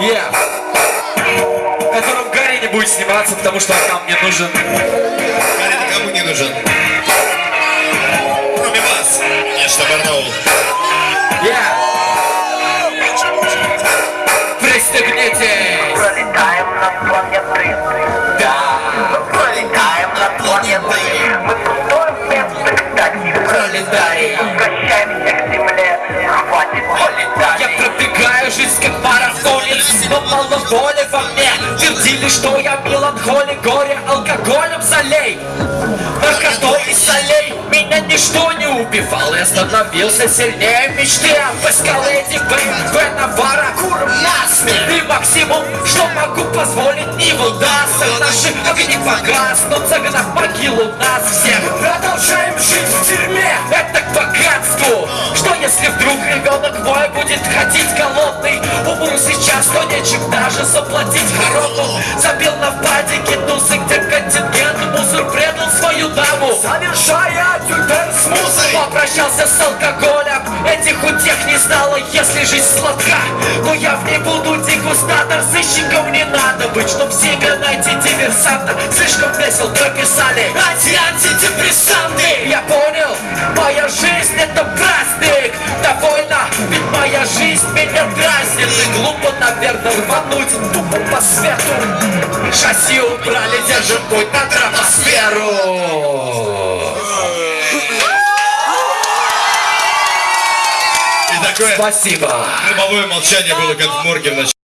Yeah. В котором Гарри не будет сниматься, потому что он нам не нужен. Гарри никому не нужен. Кроме вас, конечно, Барнаул. Но мало воли во мне. Твердили, что я меланхолик Горе алкоголем залей. Наркотой и солей Меня ничто не убивало. Я становился сильнее мечты. Об эскалейте БМВ Навара Курмасный И максимум, что могу позволить Не удастся Наши огни погаснут Загнав могилу нас всех. Продолжаем жить в тюрьме. Это к богатству. Что если вдруг ребенок мой будет ходить голодный нечем даже заплатить хоромы Забил на падике тусы, где контингент Мусор предал свою даму. Совершая тюрьмер с мусором Попрощался с алкоголем. Этих утех не стало, если жизнь сладка. Но я в ней буду дегустатор Сыщиком не надо быть, чтоб себе найти диверсанта. Слишком весел прописали. Анти-антидепрессанты глупо, наверное, рвануть тупо по свету. Шасси убрали, держим путь на тропосферу И такое Спасибо. гробовое молчание было, как в морге в начале.